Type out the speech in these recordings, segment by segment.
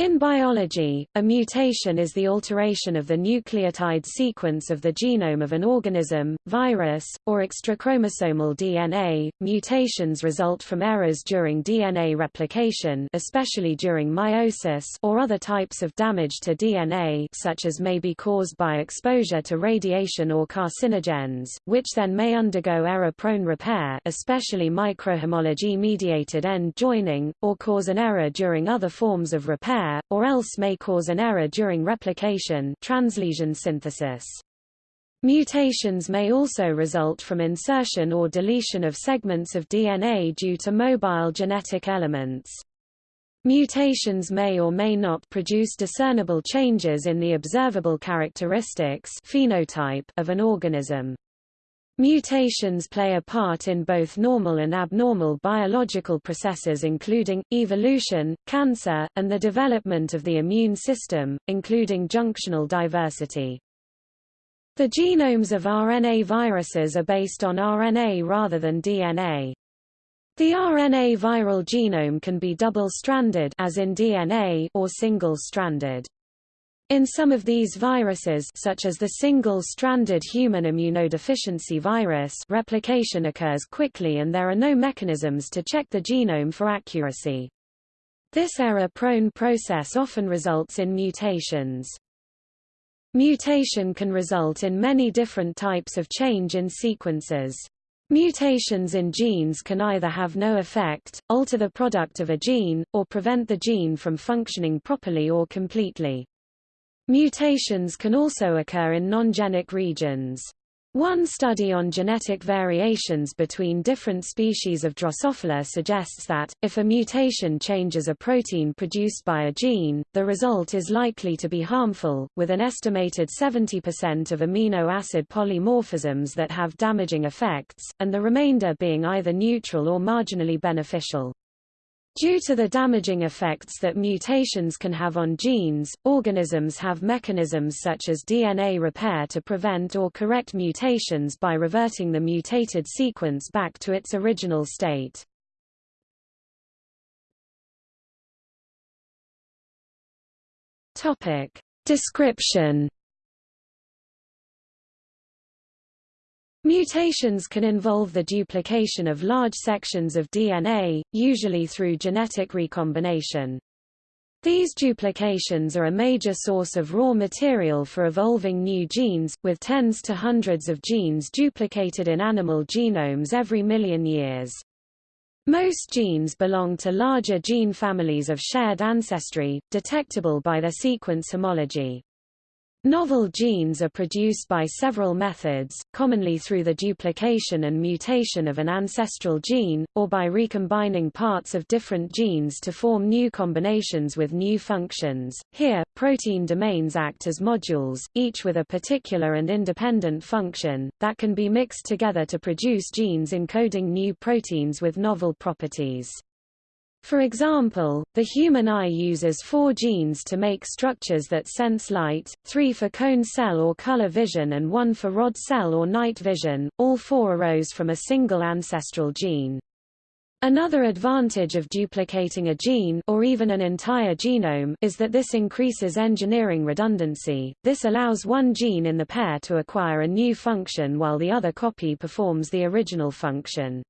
In biology, a mutation is the alteration of the nucleotide sequence of the genome of an organism, virus, or extrachromosomal DNA. Mutations result from errors during DNA replication, especially during meiosis, or other types of damage to DNA, such as may be caused by exposure to radiation or carcinogens, which then may undergo error-prone repair, especially microhomology-mediated end joining, or cause an error during other forms of repair or else may cause an error during replication translesion synthesis. Mutations may also result from insertion or deletion of segments of DNA due to mobile genetic elements. Mutations may or may not produce discernible changes in the observable characteristics phenotype of an organism. Mutations play a part in both normal and abnormal biological processes including, evolution, cancer, and the development of the immune system, including junctional diversity. The genomes of RNA viruses are based on RNA rather than DNA. The RNA viral genome can be double-stranded as in DNA or single-stranded. In some of these viruses such as the single-stranded human immunodeficiency virus replication occurs quickly and there are no mechanisms to check the genome for accuracy. This error-prone process often results in mutations. Mutation can result in many different types of change in sequences. Mutations in genes can either have no effect, alter the product of a gene, or prevent the gene from functioning properly or completely. Mutations can also occur in non-genic regions. One study on genetic variations between different species of Drosophila suggests that, if a mutation changes a protein produced by a gene, the result is likely to be harmful, with an estimated 70% of amino acid polymorphisms that have damaging effects, and the remainder being either neutral or marginally beneficial. Due to the damaging effects that mutations can have on genes, organisms have mechanisms such as DNA repair to prevent or correct mutations by reverting the mutated sequence back to its original state. Topic. Description Mutations can involve the duplication of large sections of DNA, usually through genetic recombination. These duplications are a major source of raw material for evolving new genes, with tens to hundreds of genes duplicated in animal genomes every million years. Most genes belong to larger gene families of shared ancestry, detectable by their sequence homology. Novel genes are produced by several methods, commonly through the duplication and mutation of an ancestral gene, or by recombining parts of different genes to form new combinations with new functions. Here, protein domains act as modules, each with a particular and independent function, that can be mixed together to produce genes encoding new proteins with novel properties. For example, the human eye uses four genes to make structures that sense light, three for cone cell or color vision and one for rod cell or night vision, all four arose from a single ancestral gene. Another advantage of duplicating a gene or even an entire genome is that this increases engineering redundancy. This allows one gene in the pair to acquire a new function while the other copy performs the original function.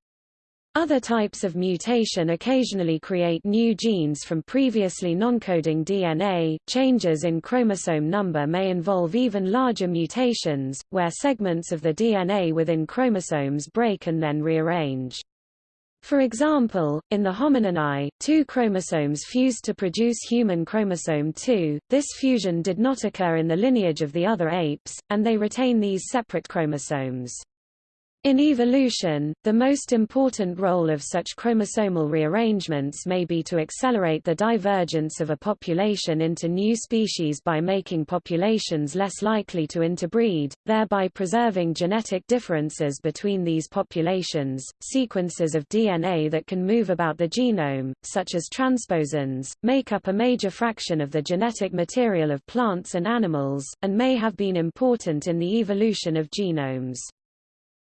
Other types of mutation occasionally create new genes from previously non-coding DNA. Changes in chromosome number may involve even larger mutations, where segments of the DNA within chromosomes break and then rearrange. For example, in the homininae, two chromosomes fused to produce human chromosome 2. This fusion did not occur in the lineage of the other apes, and they retain these separate chromosomes. In evolution, the most important role of such chromosomal rearrangements may be to accelerate the divergence of a population into new species by making populations less likely to interbreed, thereby preserving genetic differences between these populations. Sequences of DNA that can move about the genome, such as transposons, make up a major fraction of the genetic material of plants and animals, and may have been important in the evolution of genomes.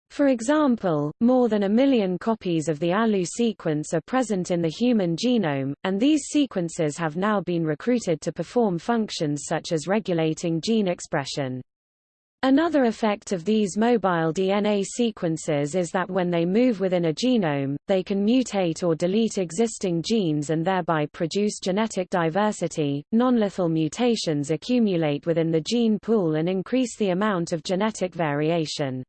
For example, more than a million copies of the ALU sequence are present in the human genome, and these sequences have now been recruited to perform functions such as regulating gene expression. Another effect of these mobile DNA sequences is that when they move within a genome, they can mutate or delete existing genes and thereby produce genetic diversity. Nonlethal mutations accumulate within the gene pool and increase the amount of genetic variation.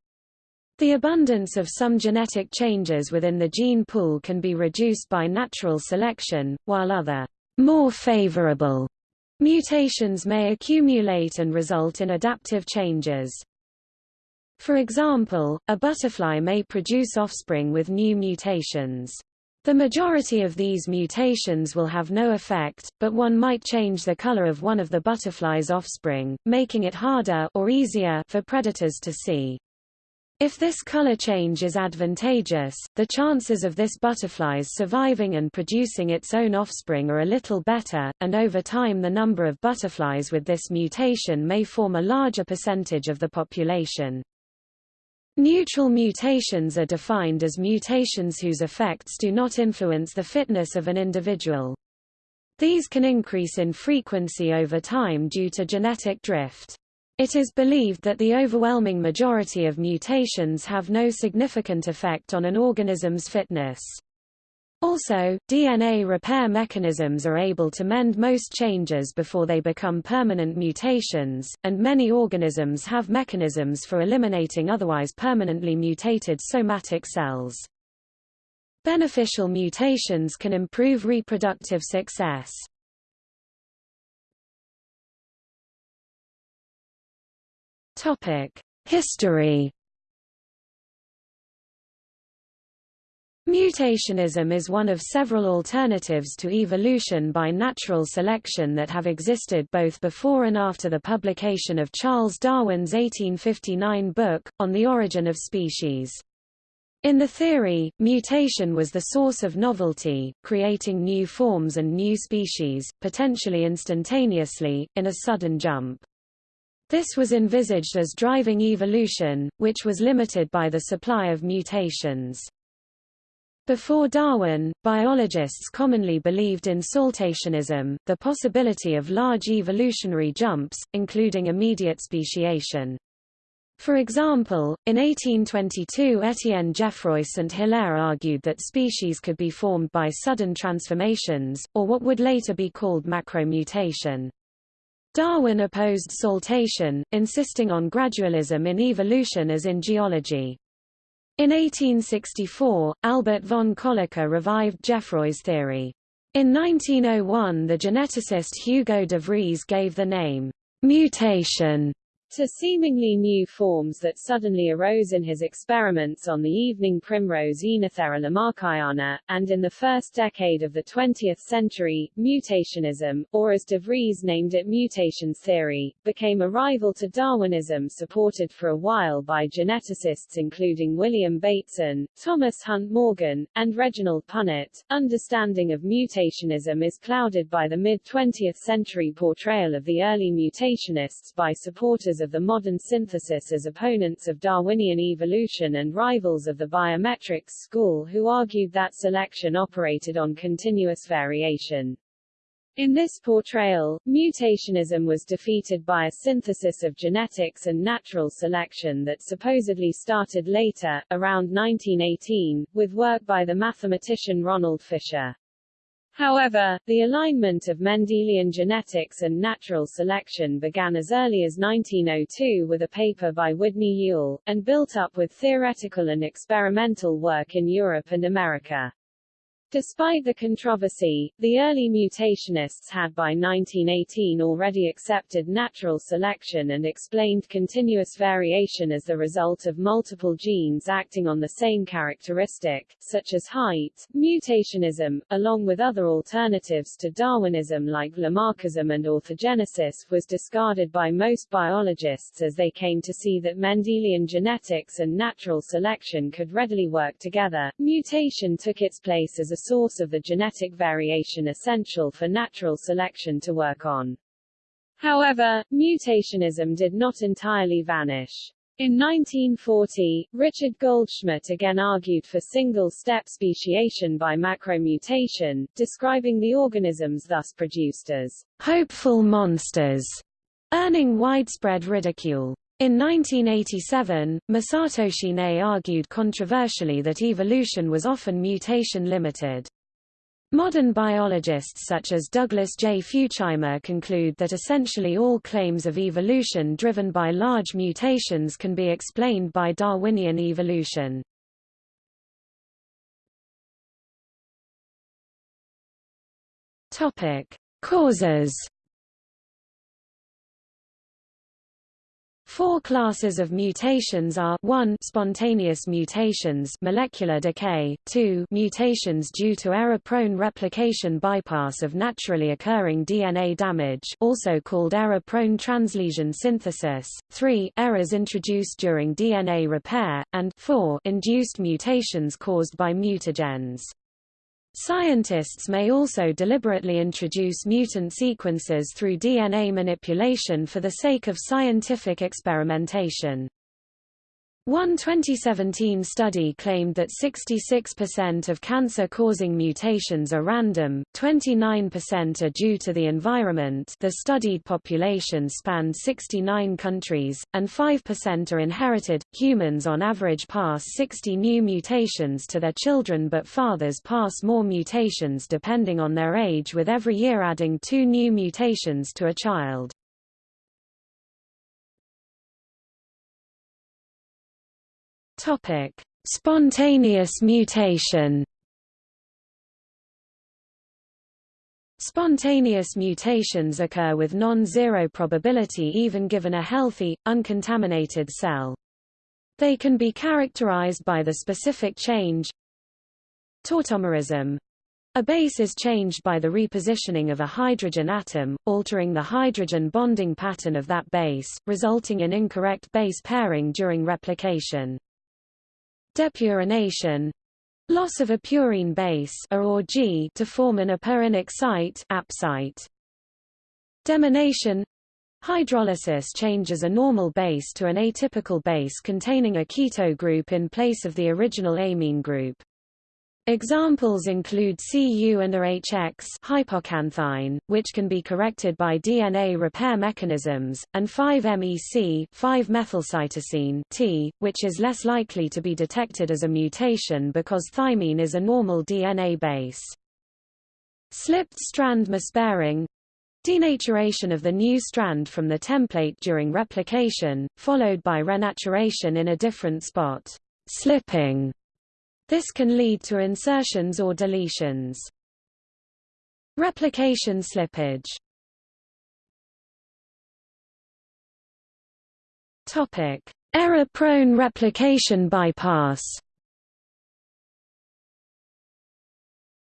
The abundance of some genetic changes within the gene pool can be reduced by natural selection, while other, more favorable mutations may accumulate and result in adaptive changes. For example, a butterfly may produce offspring with new mutations. The majority of these mutations will have no effect, but one might change the color of one of the butterfly's offspring, making it harder or easier for predators to see. If this color change is advantageous, the chances of this butterfly's surviving and producing its own offspring are a little better, and over time the number of butterflies with this mutation may form a larger percentage of the population. Neutral mutations are defined as mutations whose effects do not influence the fitness of an individual. These can increase in frequency over time due to genetic drift. It is believed that the overwhelming majority of mutations have no significant effect on an organism's fitness. Also, DNA repair mechanisms are able to mend most changes before they become permanent mutations, and many organisms have mechanisms for eliminating otherwise permanently mutated somatic cells. Beneficial mutations can improve reproductive success. History Mutationism is one of several alternatives to evolution by natural selection that have existed both before and after the publication of Charles Darwin's 1859 book, On the Origin of Species. In the theory, mutation was the source of novelty, creating new forms and new species, potentially instantaneously, in a sudden jump. This was envisaged as driving evolution, which was limited by the supply of mutations. Before Darwin, biologists commonly believed in saltationism, the possibility of large evolutionary jumps, including immediate speciation. For example, in 1822 Etienne Geoffroy St. Hilaire argued that species could be formed by sudden transformations, or what would later be called macromutation. Darwin opposed saltation, insisting on gradualism in evolution as in geology. In 1864, Albert von Kolliker revived Geoffroy's theory. In 1901 the geneticist Hugo de Vries gave the name, mutation, to seemingly new forms that suddenly arose in his experiments on the evening primrose Oenothera lamarckiana, and in the first decade of the 20th century, mutationism, or as de Vries named it mutations theory, became a rival to Darwinism supported for a while by geneticists including William Bateson, Thomas Hunt Morgan, and Reginald Punnett. Understanding of mutationism is clouded by the mid-20th century portrayal of the early mutationists by supporters of the modern synthesis as opponents of Darwinian evolution and rivals of the biometrics school who argued that selection operated on continuous variation. In this portrayal, mutationism was defeated by a synthesis of genetics and natural selection that supposedly started later, around 1918, with work by the mathematician Ronald Fisher. However, the alignment of Mendelian genetics and natural selection began as early as 1902 with a paper by Udny Yule, and built up with theoretical and experimental work in Europe and America. Despite the controversy, the early mutationists had by 1918 already accepted natural selection and explained continuous variation as the result of multiple genes acting on the same characteristic, such as height. Mutationism, along with other alternatives to Darwinism like Lamarckism and orthogenesis, was discarded by most biologists as they came to see that Mendelian genetics and natural selection could readily work together. Mutation took its place as a source of the genetic variation essential for natural selection to work on. However, mutationism did not entirely vanish. In 1940, Richard Goldschmidt again argued for single-step speciation by macromutation, describing the organisms thus produced as hopeful monsters, earning widespread ridicule. In 1987, Masatoshi Nei argued controversially that evolution was often mutation-limited. Modern biologists such as Douglas J. Futuyma conclude that essentially all claims of evolution driven by large mutations can be explained by Darwinian evolution. Topic: Causes Four classes of mutations are 1 spontaneous mutations molecular decay, 2 mutations due to error-prone replication bypass of naturally occurring DNA damage also called error-prone translesion synthesis, 3 errors introduced during DNA repair, and 4 induced mutations caused by mutagens. Scientists may also deliberately introduce mutant sequences through DNA manipulation for the sake of scientific experimentation. One 2017 study claimed that 66% of cancer-causing mutations are random, 29% are due to the environment the studied population spanned 69 countries, and 5% are inherited. Humans on average pass 60 new mutations to their children but fathers pass more mutations depending on their age with every year adding two new mutations to a child. Topic: Spontaneous mutation. Spontaneous mutations occur with non-zero probability even given a healthy, uncontaminated cell. They can be characterized by the specific change tautomerism. A base is changed by the repositioning of a hydrogen atom, altering the hydrogen bonding pattern of that base, resulting in incorrect base pairing during replication. Depurination loss of a purine base A or G to form an apurinic site AP site. Deamination Hydrolysis changes a normal base to an atypical base containing a keto group in place of the original amine group. Examples include Cu and AHX hypoxanthine, which can be corrected by DNA repair mechanisms, and 5-MeC 5-methylcytosine T, which is less likely to be detected as a mutation because thymine is a normal DNA base. Slipped strand mispairing denaturation of the new strand from the template during replication, followed by renaturation in a different spot. Slipping this can lead to insertions or deletions. Replication slippage Error-prone replication bypass.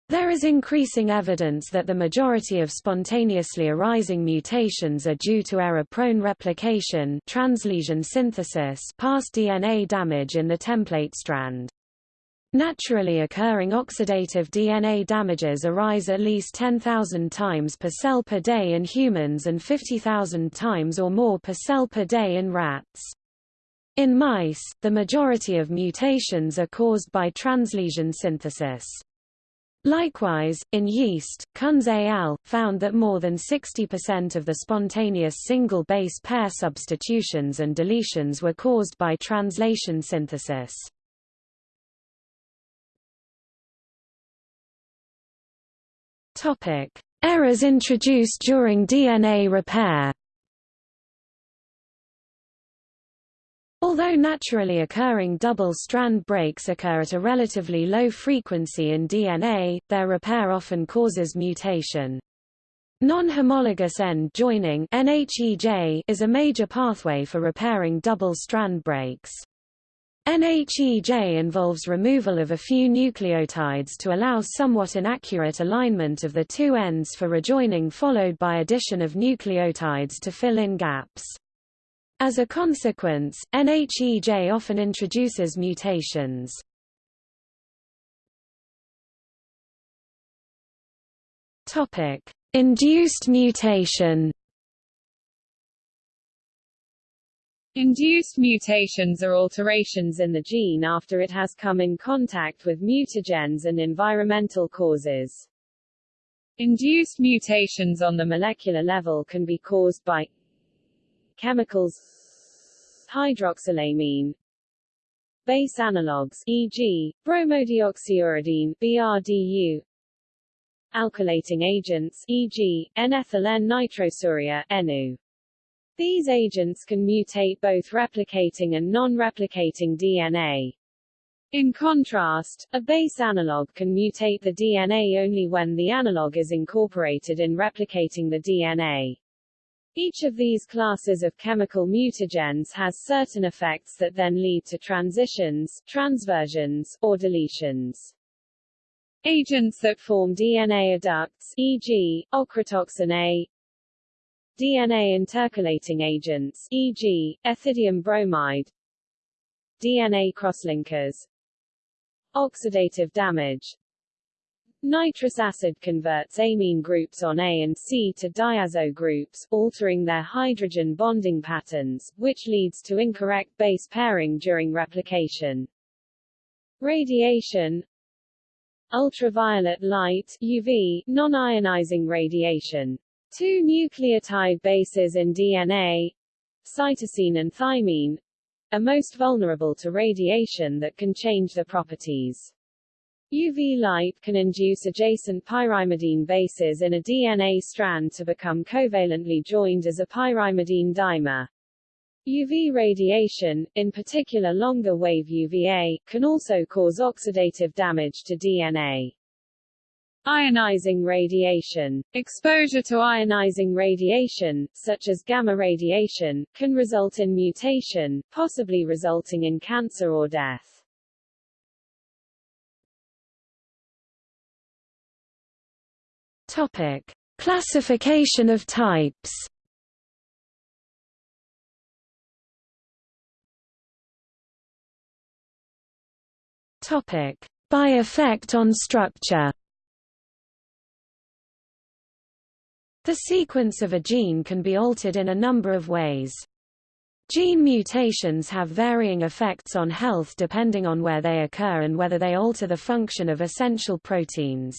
There is increasing evidence that the majority of spontaneously arising mutations are due to error-prone replication translesion synthesis past DNA damage in the template strand. Naturally occurring oxidative DNA damages arise at least 10,000 times per cell per day in humans and 50,000 times or more per cell per day in rats. In mice, the majority of mutations are caused by translesion synthesis. Likewise, in yeast, Kunz et al. found that more than 60% of the spontaneous single base pair substitutions and deletions were caused by translesion synthesis. Topic: Errors introduced during DNA repair. Although naturally occurring double-strand breaks occur at a relatively low frequency in DNA, their repair often causes mutation. Non-homologous end joining is a major pathway for repairing double-strand breaks. NHEJ involves removal of a few nucleotides to allow somewhat inaccurate alignment of the two ends for rejoining followed by addition of nucleotides to fill in gaps. As a consequence, NHEJ often introduces mutations. Induced mutation Induced mutations are alterations in the gene after it has come in contact with mutagens and environmental causes. Induced mutations on the molecular level can be caused by chemicals hydroxylamine base analogues e.g., bromodeoxyuridine BRDU alkylating agents e.g., N-ethyl N-nitrosourea NU these agents can mutate both replicating and non-replicating DNA. In contrast, a base analog can mutate the DNA only when the analog is incorporated in replicating the DNA. Each of these classes of chemical mutagens has certain effects that then lead to transitions, transversions, or deletions. Agents that form DNA adducts, e.g., ochratoxin A, DNA intercalating agents, e.g., ethidium bromide, DNA crosslinkers, oxidative damage, Nitrous acid converts amine groups on A and C to diazo groups, altering their hydrogen bonding patterns, which leads to incorrect base pairing during replication. Radiation Ultraviolet light UV, non-ionizing radiation Two nucleotide bases in DNA, cytosine and thymine, are most vulnerable to radiation that can change their properties. UV light can induce adjacent pyrimidine bases in a DNA strand to become covalently joined as a pyrimidine dimer. UV radiation, in particular longer wave UVA, can also cause oxidative damage to DNA. Ionizing radiation. Exposure to ionizing radiation, such as gamma radiation, can result in mutation, possibly resulting in cancer or death. Topic: Classification of types. Topic: By effect on structure. The sequence of a gene can be altered in a number of ways. Gene mutations have varying effects on health depending on where they occur and whether they alter the function of essential proteins.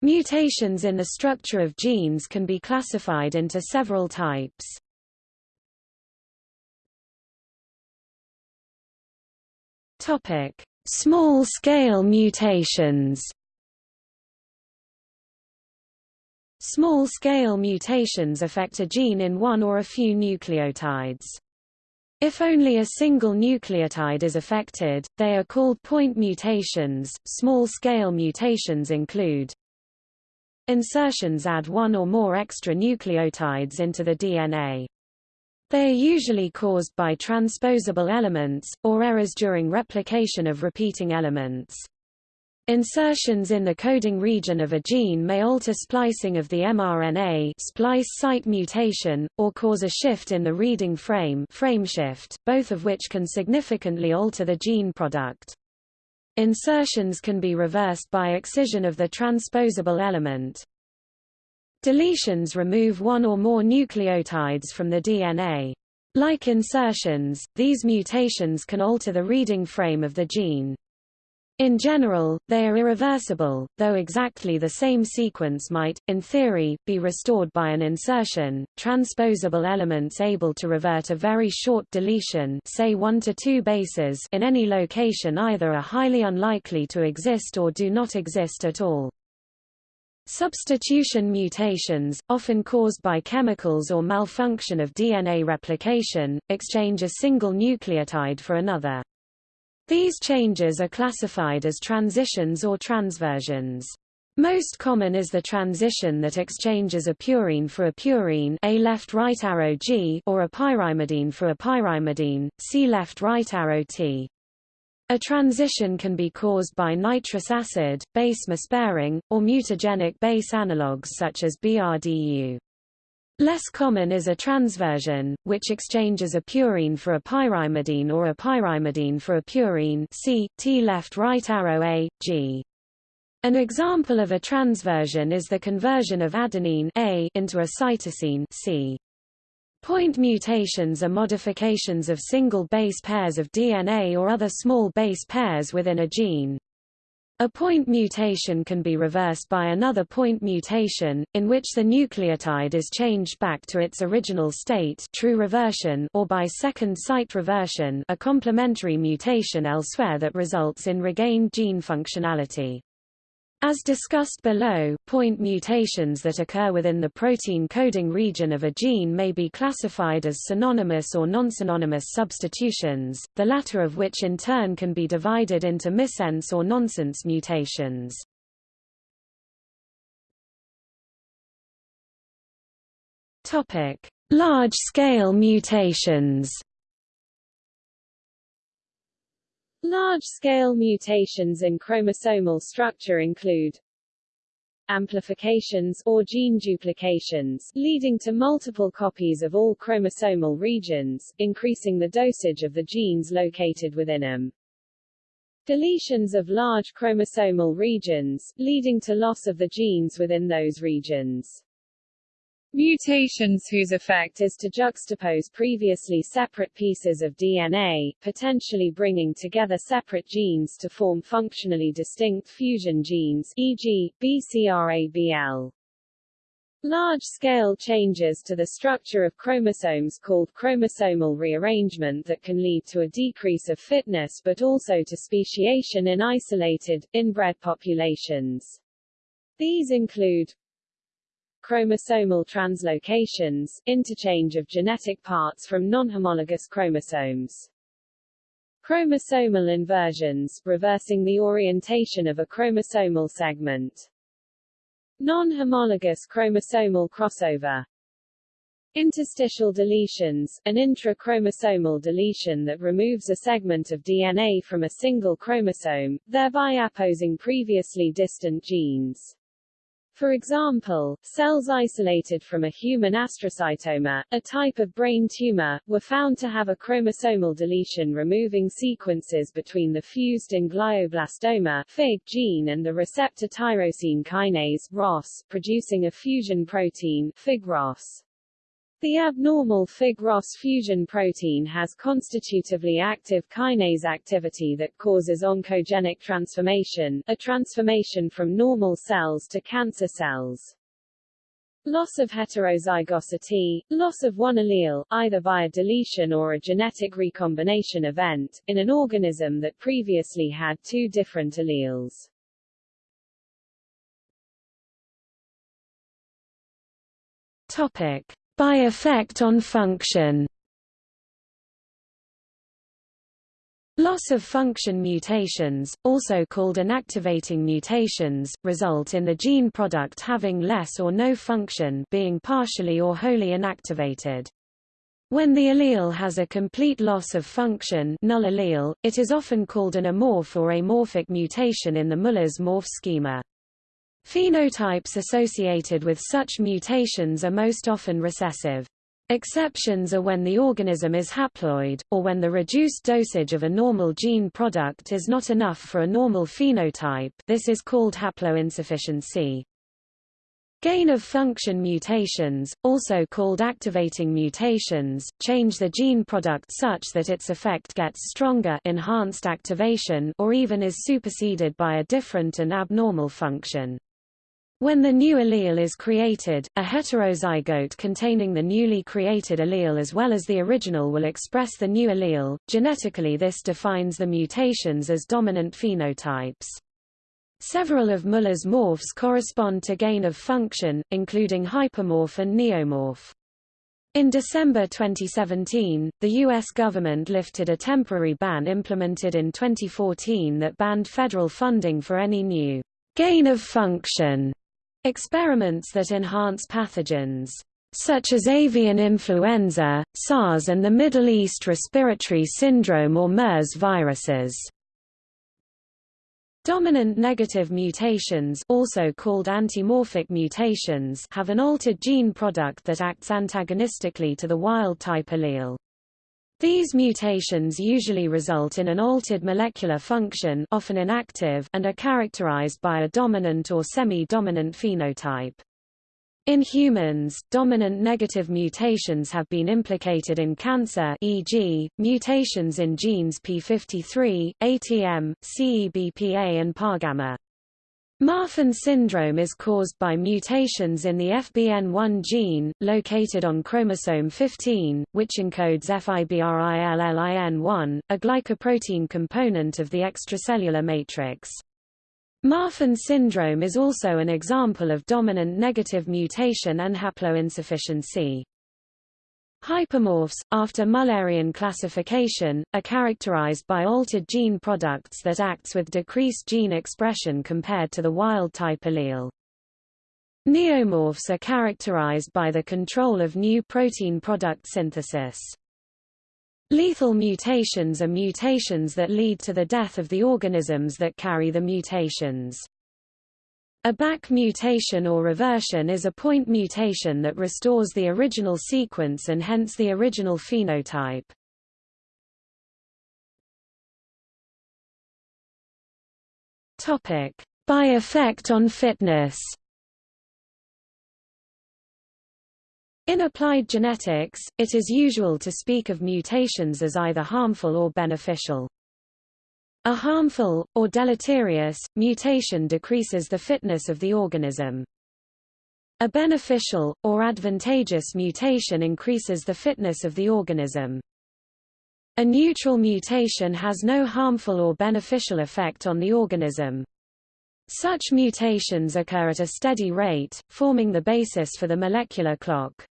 Mutations in the structure of genes can be classified into several types. Topic: Small-scale mutations. Small-scale mutations affect a gene in one or a few nucleotides. If only a single nucleotide is affected, they are called point mutations. Small-scale mutations include Insertions add one or more extra nucleotides into the DNA. They are usually caused by transposable elements, or errors during replication of repeating elements. Insertions in the coding region of a gene may alter splicing of the mRNA splice site mutation, or cause a shift in the reading frame frameshift, both of which can significantly alter the gene product. Insertions can be reversed by excision of the transposable element. Deletions remove one or more nucleotides from the DNA. Like insertions, these mutations can alter the reading frame of the gene. In general, they are irreversible, though exactly the same sequence might, in theory, be restored by an insertion. Transposable elements able to revert a very short deletion say 1 to 2 bases in any location either are highly unlikely to exist or do not exist at all. Substitution mutations, often caused by chemicals or malfunction of DNA replication, exchange a single nucleotide for another. These changes are classified as transitions or transversions. Most common is the transition that exchanges a purine for a purine A left right arrow G or a pyrimidine for a pyrimidine, C left right arrow T. A transition can be caused by nitrous acid, base mispairing, or mutagenic base analogues such as BRDU. Less common is a transversion, which exchanges a purine for a pyrimidine or a pyrimidine for a purine C, T left right arrow A, G. An example of a transversion is the conversion of adenine A into a cytosine C. Point mutations are modifications of single base pairs of DNA or other small base pairs within a gene. A point mutation can be reversed by another point mutation, in which the nucleotide is changed back to its original state true reversion or by second site reversion a complementary mutation elsewhere that results in regained gene functionality. As discussed below, point mutations that occur within the protein coding region of a gene may be classified as synonymous or non-synonymous substitutions, the latter of which in turn can be divided into missense or nonsense mutations. Large-scale mutations Large-scale mutations in chromosomal structure include amplifications or gene duplications, leading to multiple copies of all chromosomal regions, increasing the dosage of the genes located within them. Deletions of large chromosomal regions, leading to loss of the genes within those regions. Mutations whose effect is to juxtapose previously separate pieces of DNA, potentially bringing together separate genes to form functionally distinct fusion genes e.g., BCR-ABL. Large-scale changes to the structure of chromosomes called chromosomal rearrangement that can lead to a decrease of fitness but also to speciation in isolated, inbred populations. These include chromosomal translocations, interchange of genetic parts from non-homologous chromosomes. Chromosomal inversions, reversing the orientation of a chromosomal segment. Non-homologous chromosomal crossover. Interstitial deletions, an intra-chromosomal deletion that removes a segment of DNA from a single chromosome, thereby apposing previously distant genes. For example, cells isolated from a human astrocytoma, a type of brain tumor, were found to have a chromosomal deletion removing sequences between the fused in glioblastoma FIG gene and the receptor tyrosine kinase ROS, producing a fusion protein FIG-ROS. The abnormal Fig-ROS fusion protein has constitutively active kinase activity that causes oncogenic transformation, a transformation from normal cells to cancer cells. Loss of heterozygosity, loss of one allele, either via deletion or a genetic recombination event, in an organism that previously had two different alleles. Topic. By effect on function Loss of function mutations, also called inactivating mutations, result in the gene product having less or no function being partially or wholly inactivated. When the allele has a complete loss of function null allele, it is often called an amorph or amorphic mutation in the Muller's morph schema. Phenotypes associated with such mutations are most often recessive. Exceptions are when the organism is haploid, or when the reduced dosage of a normal gene product is not enough for a normal phenotype this is called haploinsufficiency. Gain-of-function mutations, also called activating mutations, change the gene product such that its effect gets stronger enhanced activation or even is superseded by a different and abnormal function. When the new allele is created, a heterozygote containing the newly created allele as well as the original will express the new allele. Genetically this defines the mutations as dominant phenotypes. Several of Muller's morphs correspond to gain of function, including hypermorph and neomorph. In December 2017, the U.S. government lifted a temporary ban implemented in 2014 that banned federal funding for any new gain of function Experiments that enhance pathogens such as avian influenza, SARS and the Middle East Respiratory Syndrome or MERS viruses. Dominant negative mutations also called antimorphic mutations have an altered gene product that acts antagonistically to the wild-type allele. These mutations usually result in an altered molecular function often inactive and are characterized by a dominant or semi-dominant phenotype. In humans, dominant negative mutations have been implicated in cancer e.g., mutations in genes P53, ATM, CEBPA and PPARgamma. Marfan syndrome is caused by mutations in the FBN1 gene, located on chromosome 15, which encodes FIBRILLIN1, a glycoprotein component of the extracellular matrix. Marfan syndrome is also an example of dominant negative mutation and haploinsufficiency. Hypermorphs, after Mullerian classification, are characterized by altered gene products that acts with decreased gene expression compared to the wild-type allele. Neomorphs are characterized by the control of new protein product synthesis. Lethal mutations are mutations that lead to the death of the organisms that carry the mutations. A back mutation or reversion is a point mutation that restores the original sequence and hence the original phenotype. Topic: By effect on fitness. In applied genetics, it is usual to speak of mutations as either harmful or beneficial. A harmful, or deleterious, mutation decreases the fitness of the organism. A beneficial, or advantageous mutation increases the fitness of the organism. A neutral mutation has no harmful or beneficial effect on the organism. Such mutations occur at a steady rate, forming the basis for the molecular clock.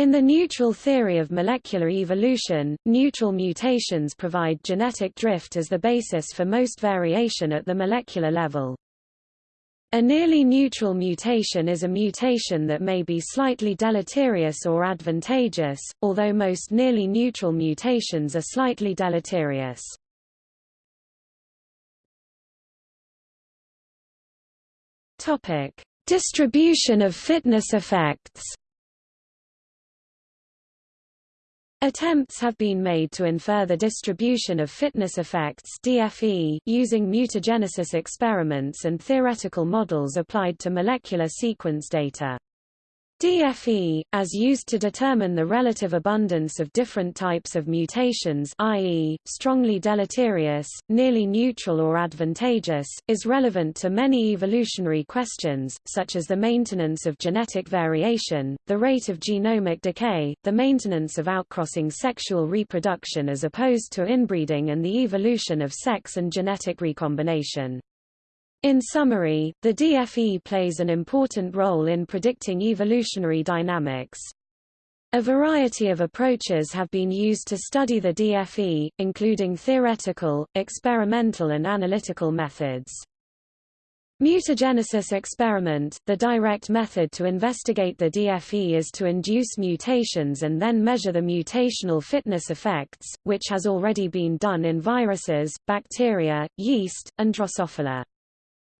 In the neutral theory of molecular evolution, neutral mutations provide genetic drift as the basis for most variation at the molecular level. A nearly neutral mutation is a mutation that may be slightly deleterious or advantageous, although most nearly neutral mutations are slightly deleterious. Topic: Distribution of fitness effects. Attempts have been made to infer the distribution of fitness effects DFE using mutagenesis experiments and theoretical models applied to molecular sequence data. DFE, as used to determine the relative abundance of different types of mutations i.e., strongly deleterious, nearly neutral or advantageous, is relevant to many evolutionary questions, such as the maintenance of genetic variation, the rate of genomic decay, the maintenance of outcrossing sexual reproduction as opposed to inbreeding and the evolution of sex and genetic recombination. In summary, the DFE plays an important role in predicting evolutionary dynamics. A variety of approaches have been used to study the DFE, including theoretical, experimental and analytical methods. Mutagenesis experiment – The direct method to investigate the DFE is to induce mutations and then measure the mutational fitness effects, which has already been done in viruses, bacteria, yeast, and Drosophila.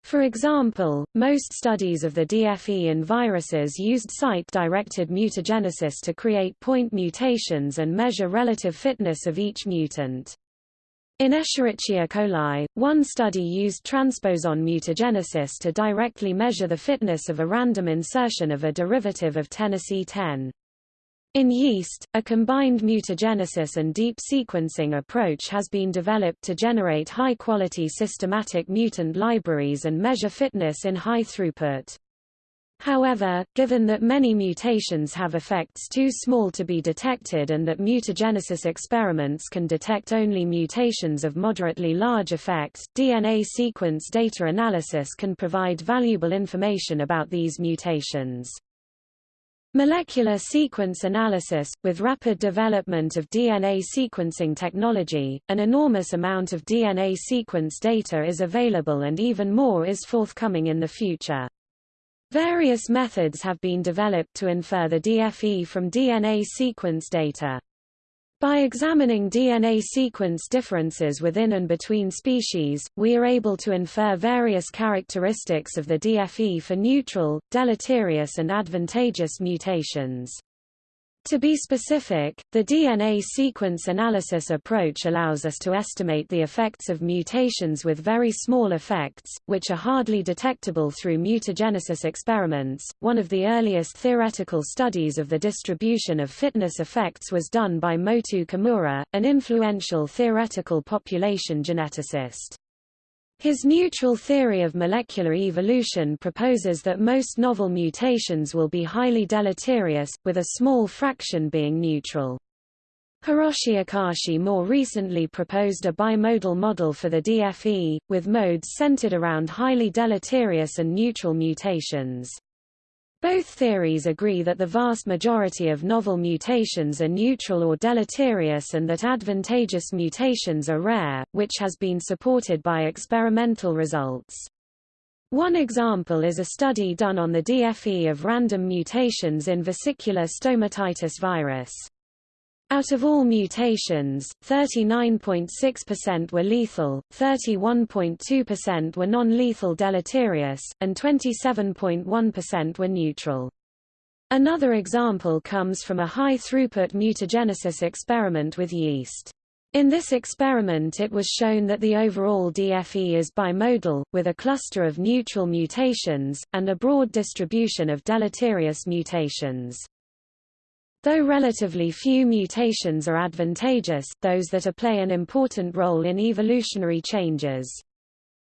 For example, most studies of the DFE in viruses used site-directed mutagenesis to create point mutations and measure relative fitness of each mutant. In Escherichia coli, one study used transposon mutagenesis to directly measure the fitness of a random insertion of a derivative of Tennessee 10. In yeast, a combined mutagenesis and deep sequencing approach has been developed to generate high-quality systematic mutant libraries and measure fitness in high throughput. However, given that many mutations have effects too small to be detected and that mutagenesis experiments can detect only mutations of moderately large effect, DNA sequence data analysis can provide valuable information about these mutations. Molecular sequence analysis – With rapid development of DNA sequencing technology, an enormous amount of DNA sequence data is available and even more is forthcoming in the future. Various methods have been developed to infer the DFE from DNA sequence data. By examining DNA sequence differences within and between species, we are able to infer various characteristics of the DFE for neutral, deleterious and advantageous mutations. To be specific, the DNA sequence analysis approach allows us to estimate the effects of mutations with very small effects, which are hardly detectable through mutagenesis experiments. One of the earliest theoretical studies of the distribution of fitness effects was done by Motoo Kimura, an influential theoretical population geneticist. His neutral theory of molecular evolution proposes that most novel mutations will be highly deleterious, with a small fraction being neutral. Hiroshi Akashi more recently proposed a bimodal model for the DFE, with modes centered around highly deleterious and neutral mutations. Both theories agree that the vast majority of novel mutations are neutral or deleterious and that advantageous mutations are rare, which has been supported by experimental results. One example is a study done on the DFE of random mutations in vesicular stomatitis virus. Out of all mutations, 39.6% were lethal, 31.2% were non-lethal deleterious, and 27.1% were neutral. Another example comes from a high-throughput mutagenesis experiment with yeast. In this experiment it was shown that the overall DFE is bimodal, with a cluster of neutral mutations, and a broad distribution of deleterious mutations. Though relatively few mutations are advantageous, those that are play an important role in evolutionary changes.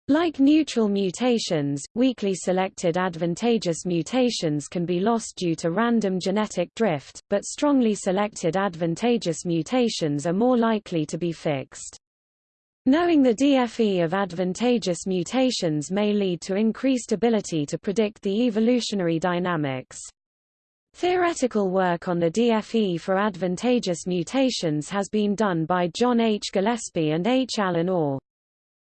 Like neutral mutations, weakly selected advantageous mutations can be lost due to random genetic drift, but strongly selected advantageous mutations are more likely to be fixed. Knowing the DFE of advantageous mutations may lead to increased ability to predict the evolutionary dynamics. Theoretical work on the DFE for advantageous mutations has been done by John H. Gillespie and H. Alan Orr.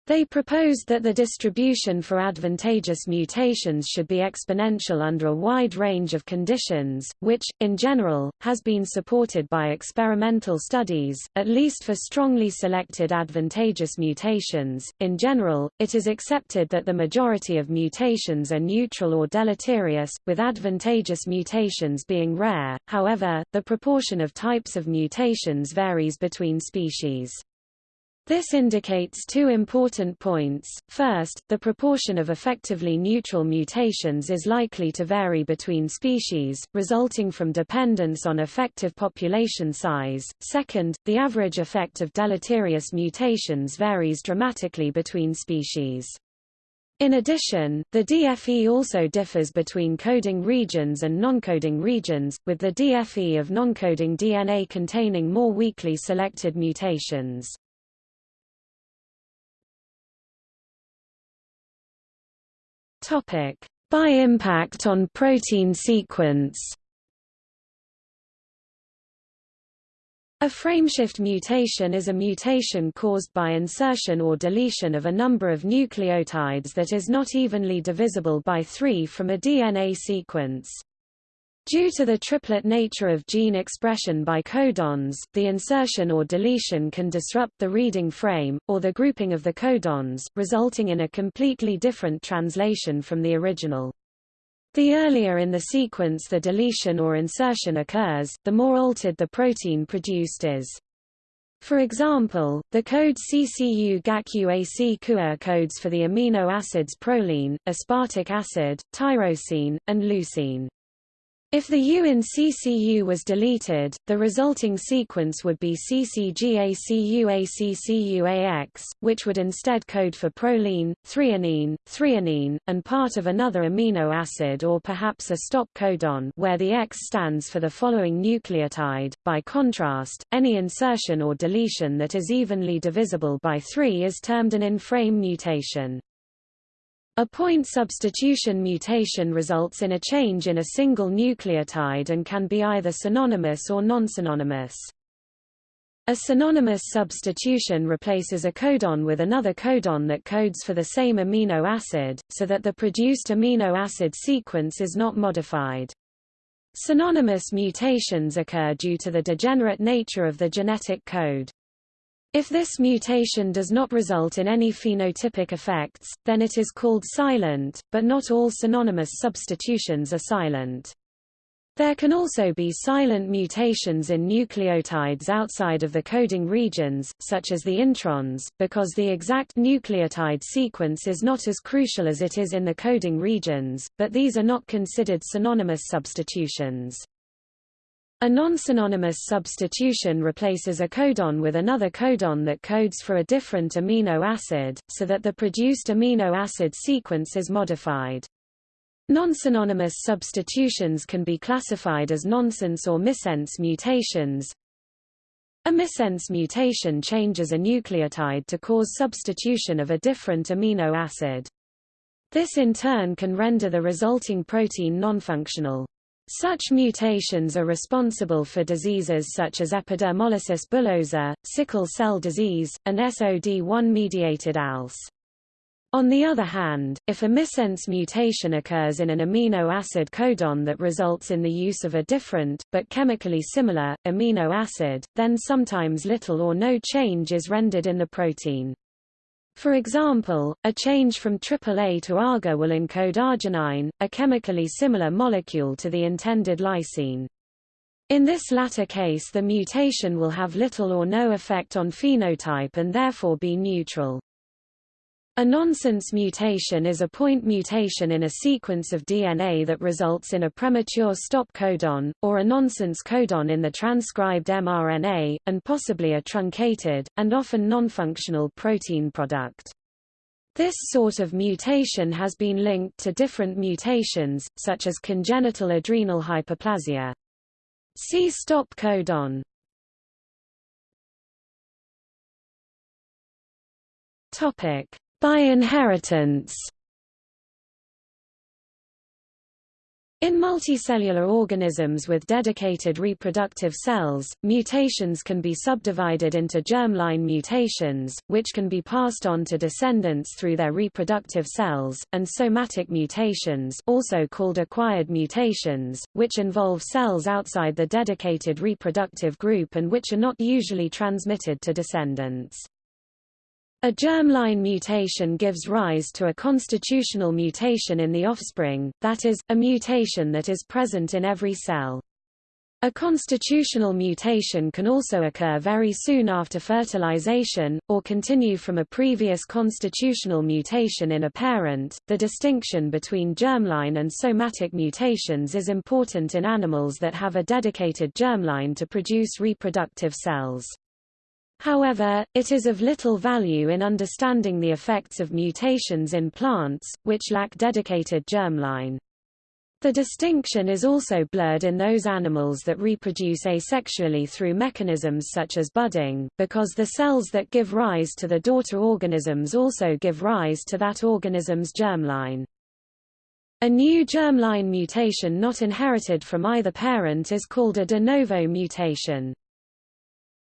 They proposed that the distribution for advantageous mutations should be exponential under a wide range of conditions, which, in general, has been supported by experimental studies, at least for strongly selected advantageous mutations. In general, it is accepted that the majority of mutations are neutral or deleterious, with advantageous mutations being rare, however, the proportion of types of mutations varies between species. This indicates two important points. First, the proportion of effectively neutral mutations is likely to vary between species, resulting from dependence on effective population size. Second, the average effect of deleterious mutations varies dramatically between species. In addition, the DFE also differs between coding regions and non-coding regions, with the DFE of non-coding DNA containing more weakly selected mutations. Topic: By impact on protein sequence. A frameshift mutation is a mutation caused by insertion or deletion of a number of nucleotides that is not evenly divisible by 3 from a DNA sequence. Due to the triplet nature of gene expression by codons, the insertion or deletion can disrupt the reading frame, or the grouping of the codons, resulting in a completely different translation from the original. The earlier in the sequence the deletion or insertion occurs, the more altered the protein produced is. For example, the code CCU GACUAC CUA codes for the amino acids proline, aspartic acid, tyrosine, and leucine. If the U in CCU was deleted, the resulting sequence would be CCGACUACCUAX, which would instead code for proline, threonine, threonine, and part of another amino acid or perhaps a stop codon where the X stands for the following nucleotide. By contrast, any insertion or deletion that is evenly divisible by 3 is termed an in-frame mutation. A point substitution mutation results in a change in a single nucleotide and can be either synonymous or non-synonymous. A synonymous substitution replaces a codon with another codon that codes for the same amino acid, so that the produced amino acid sequence is not modified. Synonymous mutations occur due to the degenerate nature of the genetic code. If this mutation does not result in any phenotypic effects, then it is called silent, but not all synonymous substitutions are silent. There can also be silent mutations in nucleotides outside of the coding regions, such as the introns, because the exact nucleotide sequence is not as crucial as it is in the coding regions, but these are not considered synonymous substitutions. A non-synonymous substitution replaces a codon with another codon that codes for a different amino acid, so that the produced amino acid sequence is modified. Non-synonymous substitutions can be classified as nonsense or missense mutations. A missense mutation changes a nucleotide to cause substitution of a different amino acid. This in turn can render the resulting protein nonfunctional. Such mutations are responsible for diseases such as epidermolysis bullosa, sickle cell disease, and SOD1-mediated ALS. On the other hand, if a missense mutation occurs in an amino acid codon that results in the use of a different, but chemically similar, amino acid, then sometimes little or no change is rendered in the protein. For example, a change from AAA to AGA will encode arginine, a chemically similar molecule to the intended lysine. In this latter case the mutation will have little or no effect on phenotype and therefore be neutral. A nonsense mutation is a point mutation in a sequence of DNA that results in a premature stop codon, or a nonsense codon in the transcribed mRNA, and possibly a truncated, and often nonfunctional protein product. This sort of mutation has been linked to different mutations, such as congenital adrenal hyperplasia. See stop codon. Topic: by inheritance In multicellular organisms with dedicated reproductive cells, mutations can be subdivided into germline mutations, which can be passed on to descendants through their reproductive cells, and somatic mutations also called acquired mutations, which involve cells outside the dedicated reproductive group and which are not usually transmitted to descendants. A germline mutation gives rise to a constitutional mutation in the offspring, that is, a mutation that is present in every cell. A constitutional mutation can also occur very soon after fertilization, or continue from a previous constitutional mutation in a parent. The distinction between germline and somatic mutations is important in animals that have a dedicated germline to produce reproductive cells. However, it is of little value in understanding the effects of mutations in plants, which lack dedicated germline. The distinction is also blurred in those animals that reproduce asexually through mechanisms such as budding, because the cells that give rise to the daughter organisms also give rise to that organism's germline. A new germline mutation not inherited from either parent is called a de novo mutation.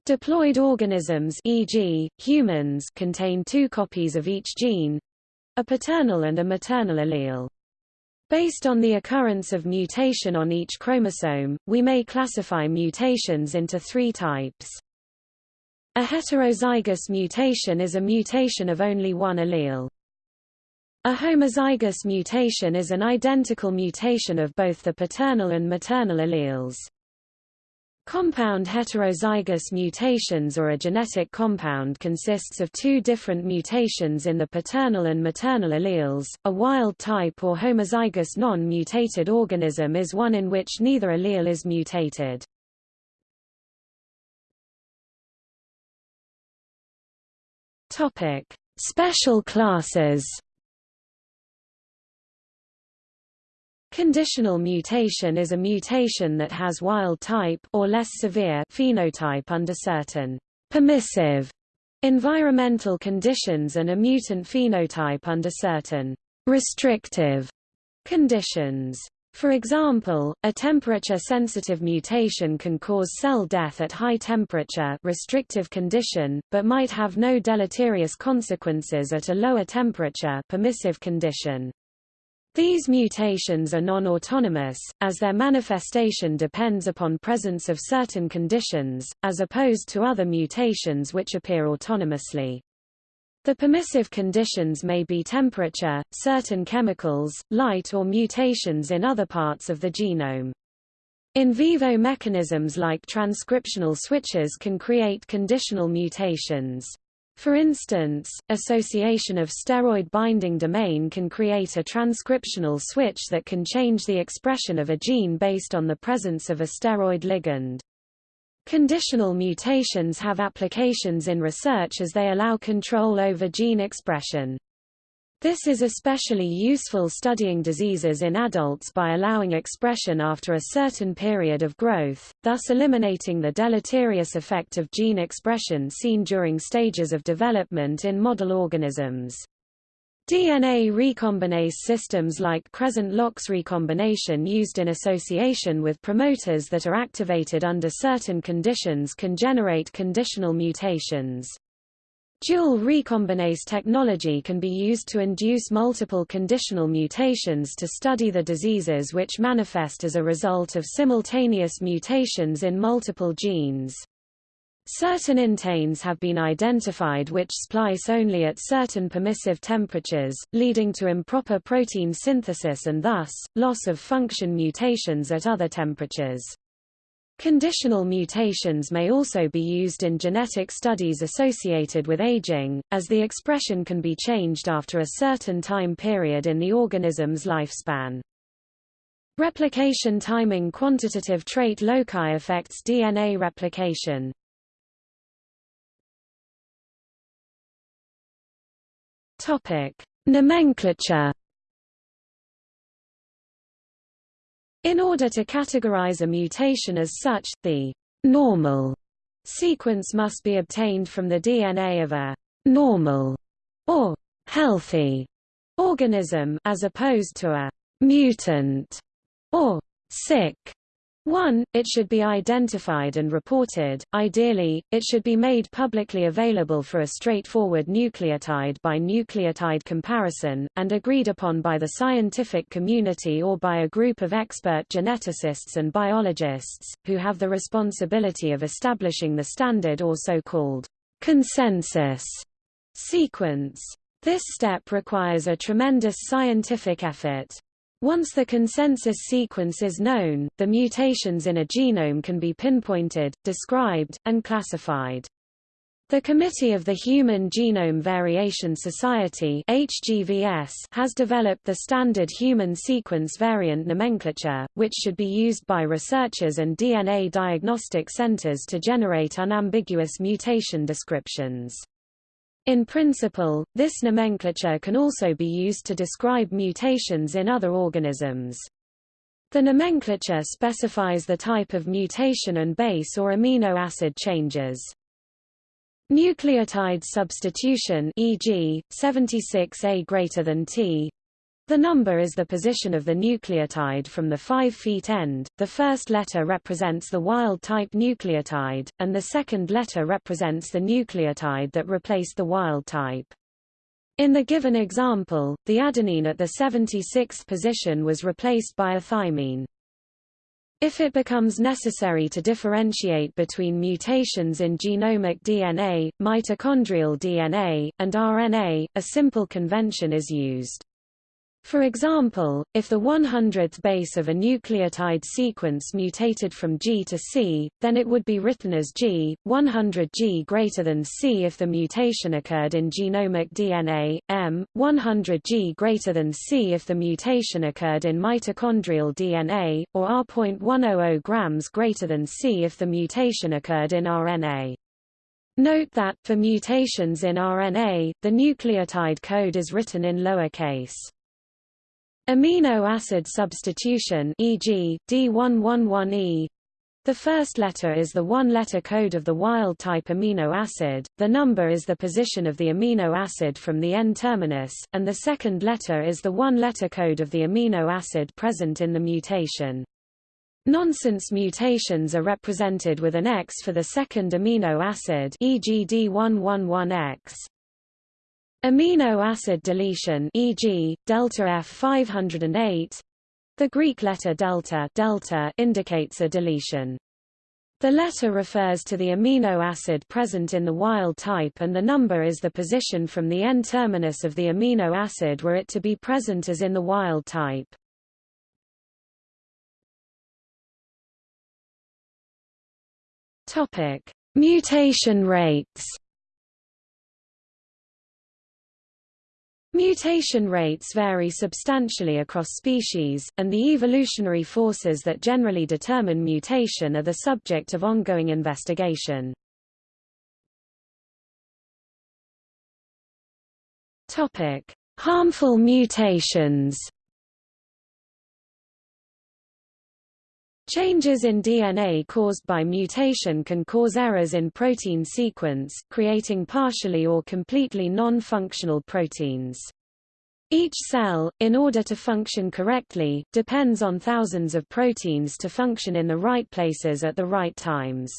Diploid organisms e.g., humans contain two copies of each gene—a paternal and a maternal allele. Based on the occurrence of mutation on each chromosome, we may classify mutations into three types. A heterozygous mutation is a mutation of only one allele. A homozygous mutation is an identical mutation of both the paternal and maternal alleles. Compound heterozygous mutations or a genetic compound consists of two different mutations in the paternal and maternal alleles. A wild type or homozygous non-mutated organism is one in which neither allele is mutated. Topic: Special classes. Conditional mutation is a mutation that has wild type or less severe phenotype under certain permissive environmental conditions and a mutant phenotype under certain restrictive conditions. For example, a temperature-sensitive mutation can cause cell death at high temperature restrictive condition, but might have no deleterious consequences at a lower temperature permissive condition. These mutations are non-autonomous, as their manifestation depends upon presence of certain conditions, as opposed to other mutations which appear autonomously. The permissive conditions may be temperature, certain chemicals, light or mutations in other parts of the genome. In vivo mechanisms like transcriptional switches can create conditional mutations. For instance, association of steroid binding domain can create a transcriptional switch that can change the expression of a gene based on the presence of a steroid ligand. Conditional mutations have applications in research as they allow control over gene expression. This is especially useful studying diseases in adults by allowing expression after a certain period of growth, thus eliminating the deleterious effect of gene expression seen during stages of development in model organisms. DNA recombinase systems like Cre-Lox recombination used in association with promoters that are activated under certain conditions can generate conditional mutations. Dual recombinase technology can be used to induce multiple conditional mutations to study the diseases which manifest as a result of simultaneous mutations in multiple genes. Certain inteins have been identified which splice only at certain permissive temperatures, leading to improper protein synthesis and thus, loss of function mutations at other temperatures. Conditional mutations may also be used in genetic studies associated with aging, as the expression can be changed after a certain time period in the organism's lifespan. Replication timing quantitative trait loci affects DNA replication. Topic: Nomenclature In order to categorize a mutation as such, the normal sequence must be obtained from the DNA of a normal or healthy organism as opposed to a mutant or sick 1. It should be identified and reported, ideally, it should be made publicly available for a straightforward nucleotide by nucleotide comparison, and agreed upon by the scientific community or by a group of expert geneticists and biologists, who have the responsibility of establishing the standard or so-called consensus sequence. This step requires a tremendous scientific effort. Once the consensus sequence is known, the mutations in a genome can be pinpointed, described, and classified. The Committee of the Human Genome Variation Society HGVS has developed the standard human sequence variant nomenclature, which should be used by researchers and DNA diagnostic centers to generate unambiguous mutation descriptions. In principle, this nomenclature can also be used to describe mutations in other organisms. The nomenclature specifies the type of mutation and base or amino acid changes. Nucleotide substitution e.g., 76A greater than T the number is the position of the nucleotide from the five feet end, the first letter represents the wild-type nucleotide, and the second letter represents the nucleotide that replaced the wild-type. In the given example, the adenine at the 76th position was replaced by a thymine. If it becomes necessary to differentiate between mutations in genomic DNA, mitochondrial DNA, and RNA, a simple convention is used. For example, if the 100th base of a nucleotide sequence mutated from G to C, then it would be written as G, 100G greater than C if the mutation occurred in genomic DNA, M, 100G greater than C if the mutation occurred in mitochondrial DNA, or R.100 grams greater than C if the mutation occurred in RNA. Note that, for mutations in RNA, the nucleotide code is written in lowercase. Amino acid substitution e.g., D111E the first letter is the one-letter code of the wild-type amino acid, the number is the position of the amino acid from the N-terminus, and the second letter is the one-letter code of the amino acid present in the mutation. Nonsense mutations are represented with an X for the second amino acid e.g. D111X. Amino acid deletion e.g., delta F508 the Greek letter delta, delta indicates a deletion. The letter refers to the amino acid present in the wild type and the number is the position from the N-terminus of the amino acid were it to be present as in the wild type. Topic: Mutation rates. Mutation rates vary substantially across species, and the evolutionary forces that generally determine mutation are the subject of ongoing investigation. Topic: Harmful mutations. Changes in DNA caused by mutation can cause errors in protein sequence, creating partially or completely non-functional proteins. Each cell, in order to function correctly, depends on thousands of proteins to function in the right places at the right times.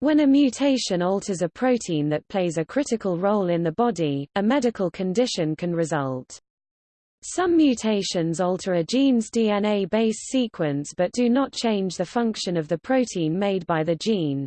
When a mutation alters a protein that plays a critical role in the body, a medical condition can result. Some mutations alter a gene's DNA base sequence but do not change the function of the protein made by the gene.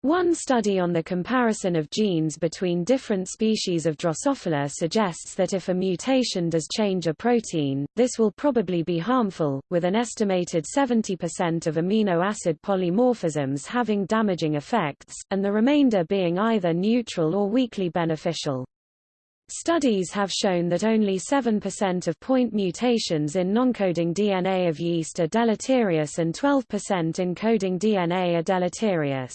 One study on the comparison of genes between different species of Drosophila suggests that if a mutation does change a protein, this will probably be harmful, with an estimated 70% of amino acid polymorphisms having damaging effects, and the remainder being either neutral or weakly beneficial. Studies have shown that only 7% of point mutations in non-coding DNA of yeast are deleterious and 12% in coding DNA are deleterious.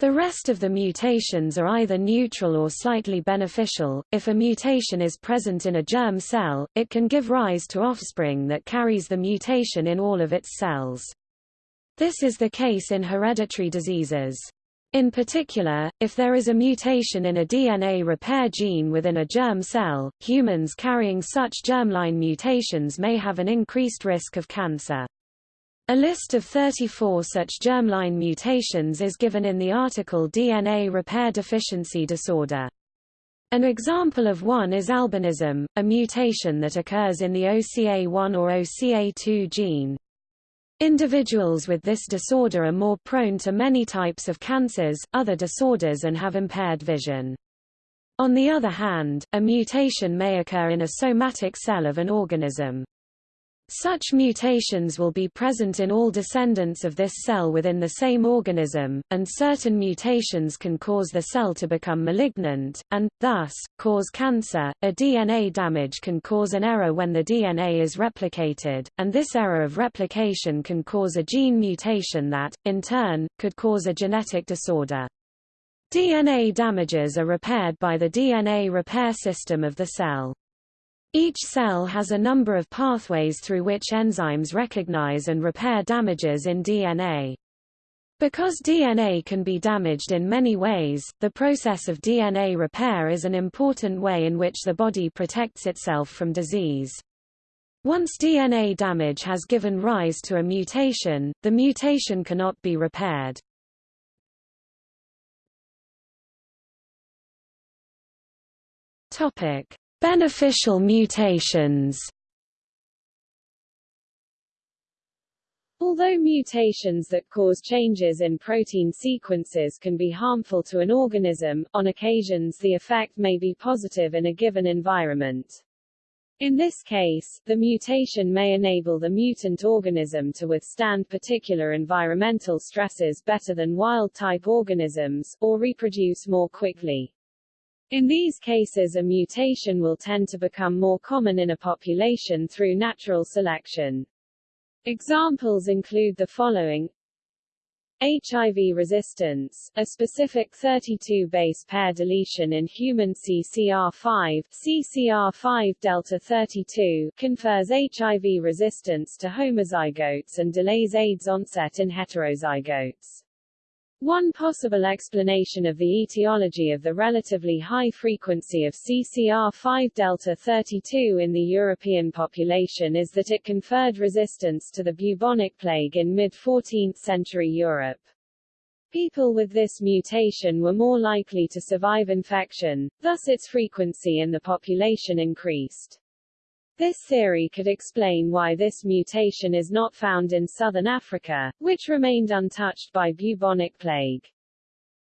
The rest of the mutations are either neutral or slightly beneficial. If a mutation is present in a germ cell, it can give rise to offspring that carries the mutation in all of its cells. This is the case in hereditary diseases. In particular, if there is a mutation in a DNA repair gene within a germ cell, humans carrying such germline mutations may have an increased risk of cancer. A list of 34 such germline mutations is given in the article DNA repair deficiency disorder. An example of one is albinism, a mutation that occurs in the OCA1 or OCA2 gene. Individuals with this disorder are more prone to many types of cancers, other disorders and have impaired vision. On the other hand, a mutation may occur in a somatic cell of an organism. Such mutations will be present in all descendants of this cell within the same organism, and certain mutations can cause the cell to become malignant, and, thus, cause cancer. A DNA damage can cause an error when the DNA is replicated, and this error of replication can cause a gene mutation that, in turn, could cause a genetic disorder. DNA damages are repaired by the DNA repair system of the cell. Each cell has a number of pathways through which enzymes recognize and repair damages in DNA. Because DNA can be damaged in many ways, the process of DNA repair is an important way in which the body protects itself from disease. Once DNA damage has given rise to a mutation, the mutation cannot be repaired. Topic: Beneficial mutations Although mutations that cause changes in protein sequences can be harmful to an organism, on occasions the effect may be positive in a given environment. In this case, the mutation may enable the mutant organism to withstand particular environmental stresses better than wild-type organisms, or reproduce more quickly. In these cases a mutation will tend to become more common in a population through natural selection. Examples include the following HIV resistance, a specific 32 base pair deletion in human CCR5, CCR5 delta 32, confers HIV resistance to homozygotes and delays AIDS onset in heterozygotes. One possible explanation of the etiology of the relatively high frequency of CCR5 delta 32 in the European population is that it conferred resistance to the bubonic plague in mid-14th century Europe. People with this mutation were more likely to survive infection, thus its frequency in the population increased. This theory could explain why this mutation is not found in southern Africa, which remained untouched by bubonic plague.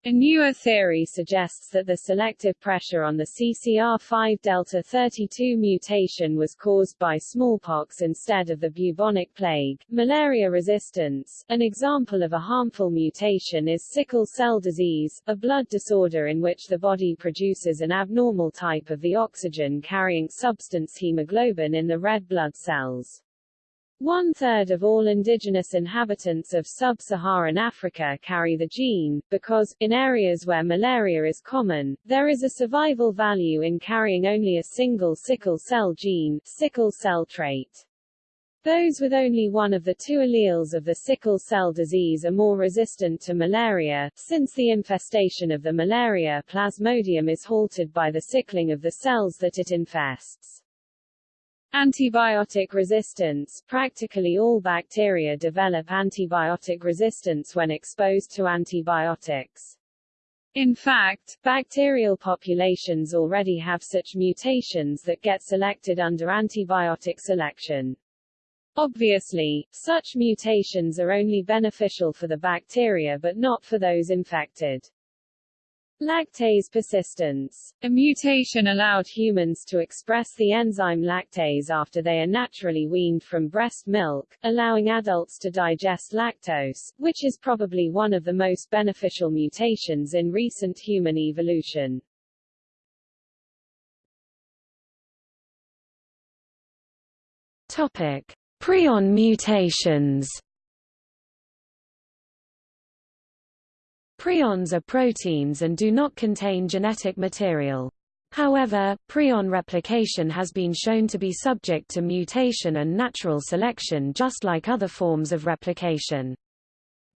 A newer theory suggests that the selective pressure on the CCR5 delta 32 mutation was caused by smallpox instead of the bubonic plague. Malaria resistance. An example of a harmful mutation is sickle cell disease, a blood disorder in which the body produces an abnormal type of the oxygen-carrying substance hemoglobin in the red blood cells. One-third of all indigenous inhabitants of sub-Saharan Africa carry the gene, because, in areas where malaria is common, there is a survival value in carrying only a single sickle cell gene, sickle cell trait. Those with only one of the two alleles of the sickle cell disease are more resistant to malaria, since the infestation of the malaria plasmodium is halted by the sickling of the cells that it infests. Antibiotic resistance Practically all bacteria develop antibiotic resistance when exposed to antibiotics. In fact, bacterial populations already have such mutations that get selected under antibiotic selection. Obviously, such mutations are only beneficial for the bacteria but not for those infected. Lactase persistence. A mutation allowed humans to express the enzyme lactase after they are naturally weaned from breast milk, allowing adults to digest lactose, which is probably one of the most beneficial mutations in recent human evolution. Topic: Prion mutations. Prions are proteins and do not contain genetic material. However, prion replication has been shown to be subject to mutation and natural selection just like other forms of replication.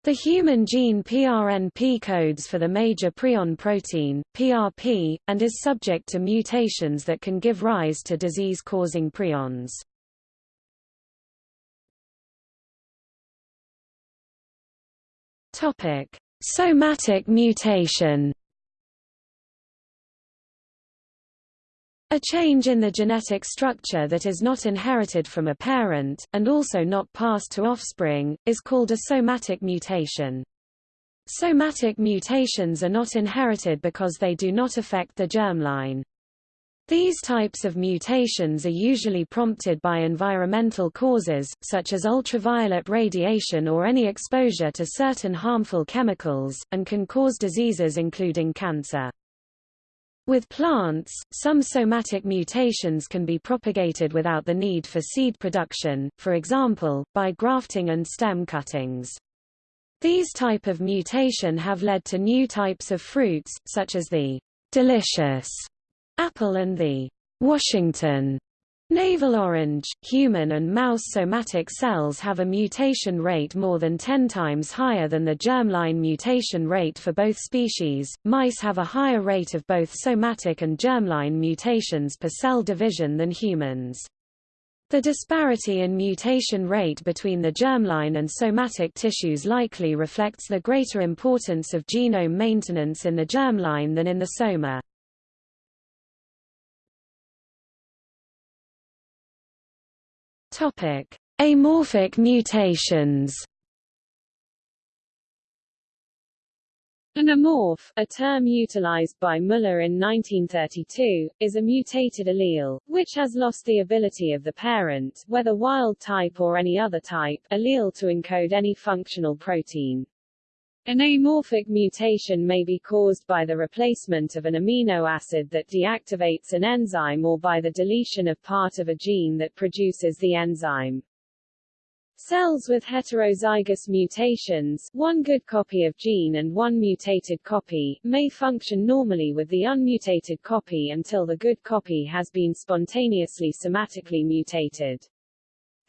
The human gene PRNP codes for the major prion protein, PRP, and is subject to mutations that can give rise to disease-causing prions. Somatic mutation A change in the genetic structure that is not inherited from a parent, and also not passed to offspring, is called a somatic mutation. Somatic mutations are not inherited because they do not affect the germline. These types of mutations are usually prompted by environmental causes, such as ultraviolet radiation or any exposure to certain harmful chemicals, and can cause diseases including cancer. With plants, some somatic mutations can be propagated without the need for seed production, for example, by grafting and stem cuttings. These type of mutation have led to new types of fruits, such as the delicious Apple and the Washington Navel orange, human and mouse somatic cells have a mutation rate more than 10 times higher than the germline mutation rate for both species. Mice have a higher rate of both somatic and germline mutations per cell division than humans. The disparity in mutation rate between the germline and somatic tissues likely reflects the greater importance of genome maintenance in the germline than in the soma. Topic: Amorphic mutations. An amorph, a term utilized by Muller in 1932, is a mutated allele, which has lost the ability of the parent, whether wild type or any other type, allele to encode any functional protein. An amorphic mutation may be caused by the replacement of an amino acid that deactivates an enzyme or by the deletion of part of a gene that produces the enzyme. Cells with heterozygous mutations one good copy of gene and one mutated copy, may function normally with the unmutated copy until the good copy has been spontaneously somatically mutated.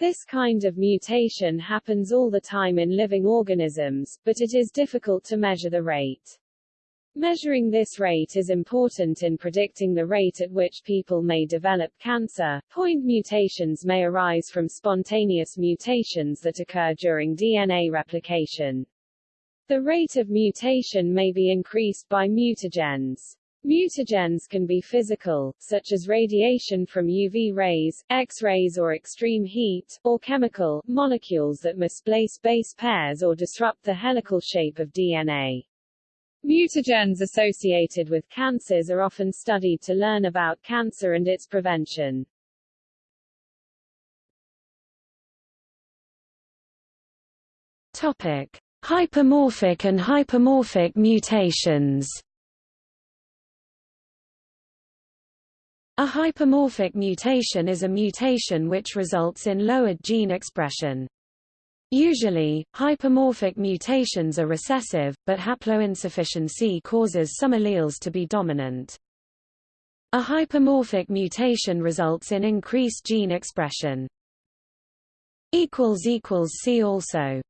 This kind of mutation happens all the time in living organisms, but it is difficult to measure the rate. Measuring this rate is important in predicting the rate at which people may develop cancer. Point mutations may arise from spontaneous mutations that occur during DNA replication. The rate of mutation may be increased by mutagens. Mutagens can be physical, such as radiation from UV rays, X-rays or extreme heat, or chemical, molecules that misplace base pairs or disrupt the helical shape of DNA. Mutagens associated with cancers are often studied to learn about cancer and its prevention. Topic: Hypomorphic and hypermorphic mutations. A hypomorphic mutation is a mutation which results in lowered gene expression. Usually, hypomorphic mutations are recessive, but haploinsufficiency causes some alleles to be dominant. A hypermorphic mutation results in increased gene expression. See also